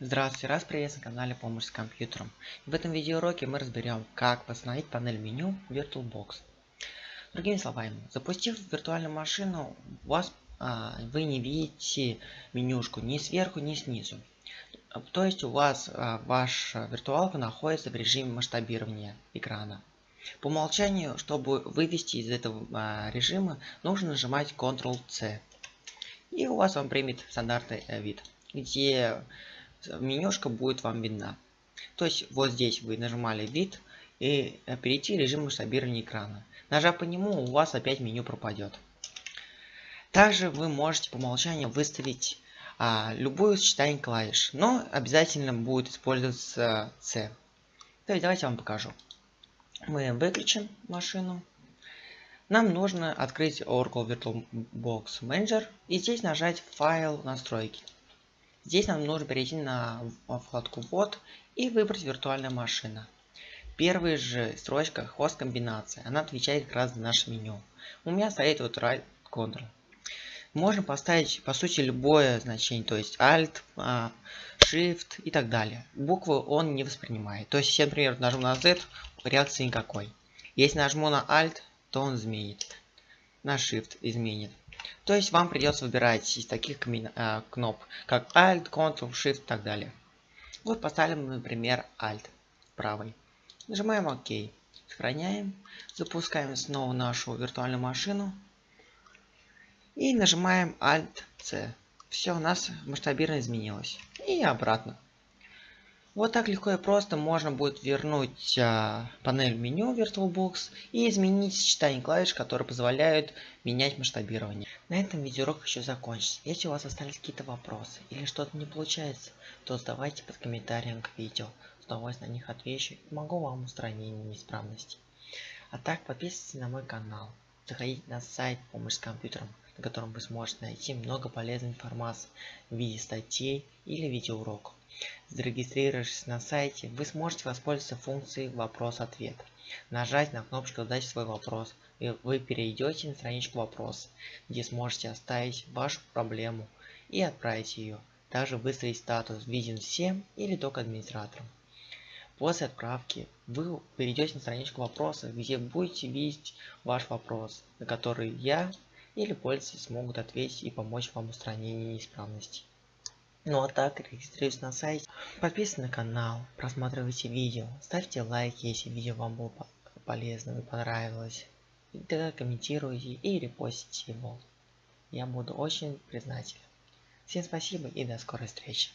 Здравствуйте, раз приветствую на канале Помощь с компьютером. В этом видеоуроке мы разберем, как восстановить панель меню VirtualBox. Другими словами, запустив виртуальную машину, у вас, а, вы не видите менюшку ни сверху, ни снизу. То есть у вас а, ваша виртуалка находится в режиме масштабирования экрана. По умолчанию, чтобы вывести из этого а, режима, нужно нажимать Ctrl-C. И у вас он примет стандартный э, вид, где менюшка будет вам видна. То есть вот здесь вы нажимали вид и э, перейти в режим масштабирования экрана. Нажав по нему, у вас опять меню пропадет. Также вы можете по умолчанию выставить а, любую сочетание клавиш, но обязательно будет использоваться C. То есть давайте я вам покажу. Мы выключим машину. Нам нужно открыть Oracle VirtualBox Manager и здесь нажать файл настройки. Здесь нам нужно перейти на вкладку ввод и выбрать виртуальная машина. Первая же строчка хост комбинация. Она отвечает как раз за наше меню. У меня стоит вот right Ctrl. Можно поставить по сути любое значение, то есть Alt, а, Shift и так далее. Буквы он не воспринимает. То есть, если, например, нажму на Z, реакции никакой. Если нажму на Alt, то он изменит. На Shift изменит. То есть вам придется выбирать из таких э, кноп, как Alt, Ctrl, Shift и так далее. Вот поставим, например, Alt правый. Нажимаем ОК. Сохраняем. Запускаем снова нашу виртуальную машину. И нажимаем Alt-C. Все, у нас масштабирование изменилось. И обратно. Вот так легко и просто можно будет вернуть а, панель меню VirtualBox и изменить сочетание клавиш, которые позволяют менять масштабирование. На этом видеоурок еще закончится. Если у вас остались какие-то вопросы или что-то не получается, то задавайте под комментарием к видео. С удовольствием на них отвечу и помогу вам устранению неисправностей. А так подписывайтесь на мой канал. Заходите на сайт «Помощь с компьютером», на котором вы сможете найти много полезной информации в виде статей или видеоуроков. Зарегистрировавшись на сайте, вы сможете воспользоваться функцией «Вопрос-ответ». Нажать на кнопочку «Задать свой вопрос», и вы перейдете на страничку «Вопрос», где сможете оставить вашу проблему и отправить ее. Также выставить статус «Виден всем» или только администраторам. После отправки вы перейдете на страничку вопроса, где будете видеть ваш вопрос, на который я или пользователи смогут ответить и помочь вам в устранении неисправностей. Ну а так, регистрируйтесь на сайте, подписывайтесь на канал, просматривайте видео, ставьте лайки, если видео вам было полезно и понравилось. И тогда комментируйте и репостите его. Я буду очень признателен. Всем спасибо и до скорой встречи.